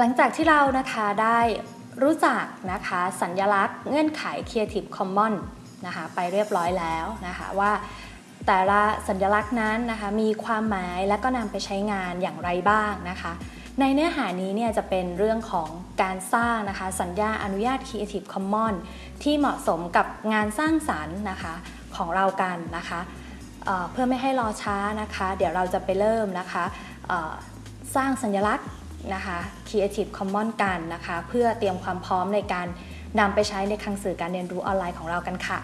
หลังจากที่เรานะคะได้รู้จักนะคะสัญญลักษณ์เงื่อนไข Creative Commons นะคะไปเรียบร้อยแล้วนะคะว่าแต่ละสัญลักษณ์นั้นนะคะมีความหมายและก็นำไปใช้งานอย่างไรบ้างนะคะในเนื้อหานี้เนี่ยจะเป็นเรื่องของการสร้างนะคะสัญญาอนุญาต Creative Commons ที่เหมาะสมกับงานสร้างสรรค์นะคะของเรากันนะคะเเพื่อไม่ให้รอช้านะคะ เดี๋ยวเราจะไปเริ่มนะคะสร้างสัญลักษณ์ นะคะ Creative Commons กันนะคะ เพื่อเตรียมความพร้อมในการนำไปใช้ในคลังสื่อการเรียนรู้ออนไลน์ของเรากันค่ะ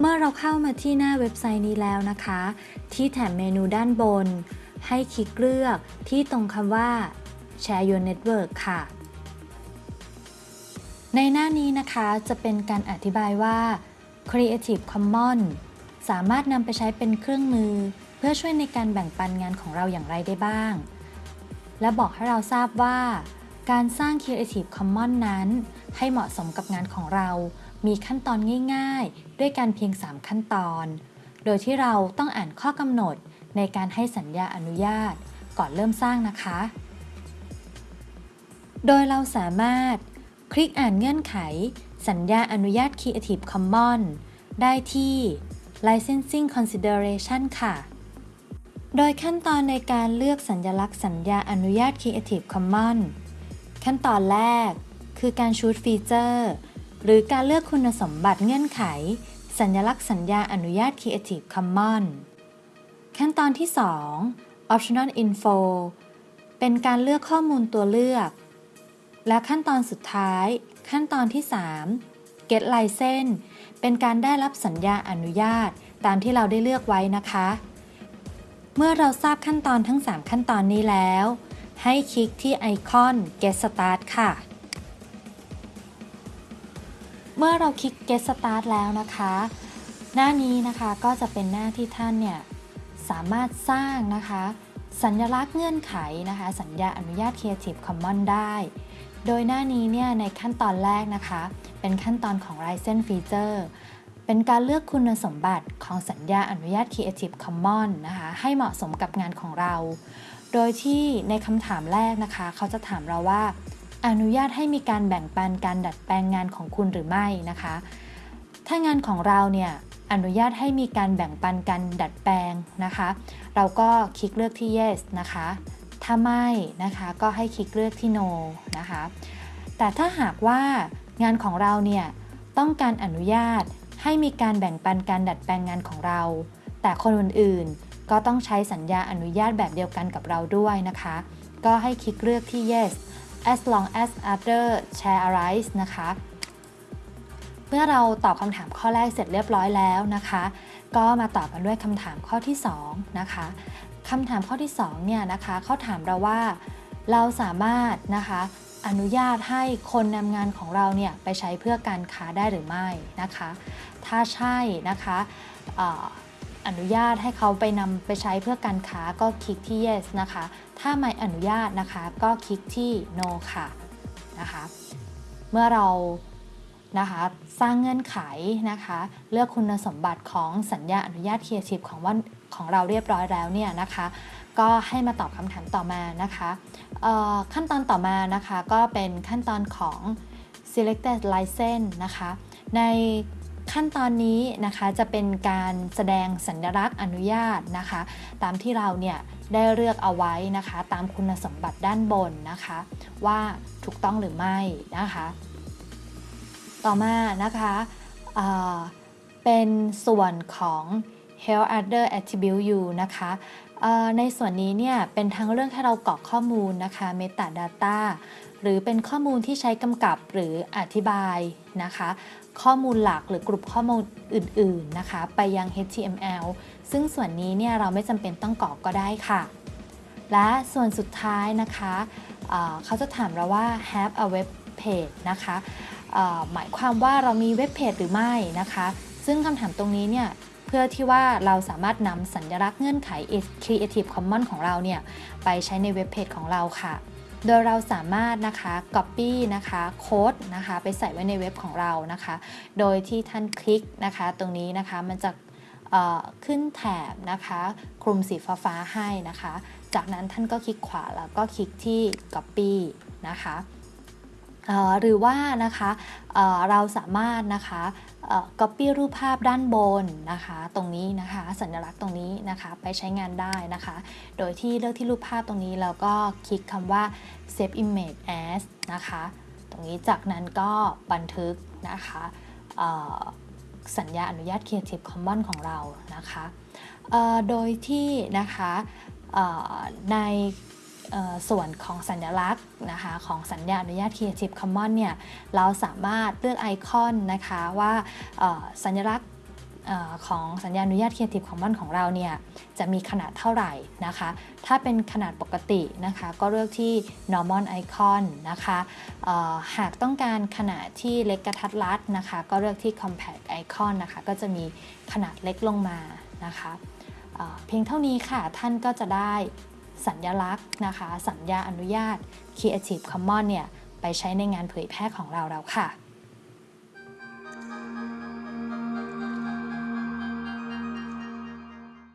เมื่อเราเข้ามาที่หน้าเว็บไซต์นี้แล้วนะคะ ที่แถบเมนูด้านบน ให้คลิกเลือกที่ตรงคำว่า Share Your Network ค่ะ ในหน้านี้นะคะจะเป็นการอธิบายว่า Creative Commons สามารถนำไปใช้เป็นเครื่องมือ เพื่อช่วยในการแบ่งปันงานของเราอย่างไรได้บ้าง และบอกให้เราทราบว่า การสร้าง Creative Commons นั้น ให้เหมาะสมกับงานของเรา มีขั้นตอนง่าย ๆ ด้วยการเพียง 3 ขั้นตอน โดยที่เราต้องอ่านข้อกำหนดในการให้สัญญาอนุญาต ก่อนเริ่มสร้างนะคะ โดยเราสามารถคลิกอ่านเงื่อนไข สัญญาอนุญาต Creative Commons ได้ที่ Licensing Consideration ค่ะ โดยขั้นตอนในการเลือกสัญลักษณ์สัญญาอนุญาต Creative Commons ขั้นตอนแรก คือการชูดฟีเจอร์หรือการเลือกคุณสมบัติเงื่อนไข สัญลักษณ์สัญญาอนุญาต Creative Commons ขั้นตอนที่ 2 Optional Info เป็นการเลือกข้อมูลตัวเลือก และขั้นตอนสุดท้าย ขั้นตอนที่ 3 get license เป็นการได้รับสัญญาอนุญาตตามที่เราได้เลือกไว้นะคะ เมื่อเราทราบขั้นตอนทั้ง 3 ขั้นตอนนี้แล้ว ให้คลิกที่ไอคอน get start ค่ะ เมื่อเราคลิก get start แล้วนะคะ หน้านี้นะคะก็จะเป็นหน้าที่ท่านเนี่ยสามารถสร้างนะคะ สัญลักษณ์เงื่อนไขนะคะ สัญญาอนุญาต Creative Commons ได้ โดยหน้านี้เนี่ยในขั้นตอนแรกนะคะ เป็นขั้นตอนของ License Feature เป็นการเลือกคุณสมบัติของสัญญาอนุญาต Creative Commons นะคะให้เหมาะสมกับงานของเรา โดยที่ในคำถามแรกนะคะ เขาจะถามเราว่า อนุญาตให้มีการแบ่งปันการดัดแปลงงานของคุณหรือไม่นะคะ ถ้างานของเราเนี่ยอนุญาตให้มีการแบ่งปันการดัดแปลงนะคะ เราก็คลิกเลือกที่ yes นะคะ ถ้าไม่นะคะก็ให้คลิกเลือกที่ no นะคะ แต่ถ้าหากว่างานของเราเนี่ยต้องการอนุญาตให้มีการแบ่งปันการดัดแปลงงานของเรา แต่คนอื่นๆ ก็ต้องใช้สัญญาอนุญาตแบบเดียวกันกับเราด้วยนะคะ ก็ให้คลิกเลือกที่ yes as long as other share arise นะคะเมื่อเราตอบคำถามข้อแรกเสร็จเรียบร้อยแล้วนะคะ ก็มาตอบกันด้วยคำถามข้อที่ 2 นะคะ คำถามข้อที่2เนี่ยนะคะเขาถามเราว่าเราสามารถนะคะอนุญาตให้คนนำงานของเราเนี่ยไปใช้เพื่อการค้าได้หรือไม่นะคะ ถ้าใช่นะคะอนุญาตให้เขาไปนำไปใช้เพื่อการค้าก็คลิกที่ yes นะคะ ถ้าไม่อนุญาตนะคะก็คลิกที่ no ค่ะนะคะ เมื่อเรานะคะสร้างเงื่อนไขนะคะ เลือกคุณสมบัติของสัญญาอนุญาต Creative ของว่า ของเราเรียบร้อยแล้วเนี่ยนะคะ ก็ให้มาตอบคำถามต่อมานะคะขั้นตอนต่อมานะคะก็เป็นขั้นตอนของ selected license นะคะ ในขั้นตอนนี้นะคะจะเป็นการแสดงสัญลักษณ์อนุญาตนะคะ ตามที่เราเนี่ยได้เลือกเอาไว้นะคะ ตามคุณสมบัติด้านบนนะคะ ว่าถูกต้องหรือไม่นะคะ ต่อมานะคะเป็นส่วนของ health other attribute you นะคะในส่วนนี้เนี่ยเป็นทั้งเรื่องให้เรากรอกข้อมูลนะคะ metadata หรือเป็นข้อมูลที่ใช้กำกับหรืออธิบายนะคะ ข้อมูลหลักหรือกลุ่มข้อมูลอื่นๆนะคะ ไปยัง HTML ซึ่งส่วนนี้เนี่ยเราไม่จำเป็นต้องกรอกก็ได้ค่ะ และส่วนสุดท้ายนะคะเเขาจะถามเราว่า have a web page นะคะหมายความว่าเรามีเว็บเพจหรือไม่นะคะ ซึ่งคำถามตรงนี้เนี่ย เพื่อที่ว่าเราสามารถนำสัญลักษณ์เงื่อนไข Creative Commons ของเราเนี่ยไปใช้ในเว็บเพจของเราค่ะ โดยเราสามารถนะคะ Copy นะคะโค้ดนะคะไปใส่ไว้ในเว็บของเรานะคะ โดยที่ท่านคลิกนะคะ ตรงนี้นะคะมันจะขึ้นแถบนะคะคลุมสีฟ้าให้นะคะ จากนั้นท่านก็คลิกขวาแล้วก็คลิกที่ copy นะคะ หรือว่านะคะเเราสามารถนะคะเอ่อ copy รูปภาพด้านบนนะคะ ตรงนี้นะคะสัญลักษณ์ตรงนี้นะคะ ไปใช้งานได้นะคะ โดยที่เลือกที่รูปภาพตรงนี้แล้วก็คลิกคำว่า save image as นะคะ ตรงนี้จากนั้นก็บันทึกนะคะสัญญาอนุญาต Creative Commons ของเรานะคะ โดยที่นะคะใน ส่วนของสัญลักษณ์นะคะของสัญญาอนุญาต Creative Commons เนี่ยเราสามารถเลือกไอคอนนะคะว่าสัญลักษณ์ของสัญญาอนุญาต Creative Commons ของเราเนี่ยจะมีขนาดเท่าไหร่นะคะ ถ้าเป็นขนาดปกตินะคะก็เลือกที่ normal icon นะคะหากต้องการขนาดที่เล็กกระทัดรัดนะคะก็เลือกที่ compact icon นะคะก็จะมีขนาดเล็กลงมานะคะเพียงเท่านี้ค่ะท่านก็จะได้ สัญลักษณ์นะคะ สัญญาอนุญาต Creative Commons เนี่ยไปใช้ในงานเผยแพร่ของเราแล้วค่ะ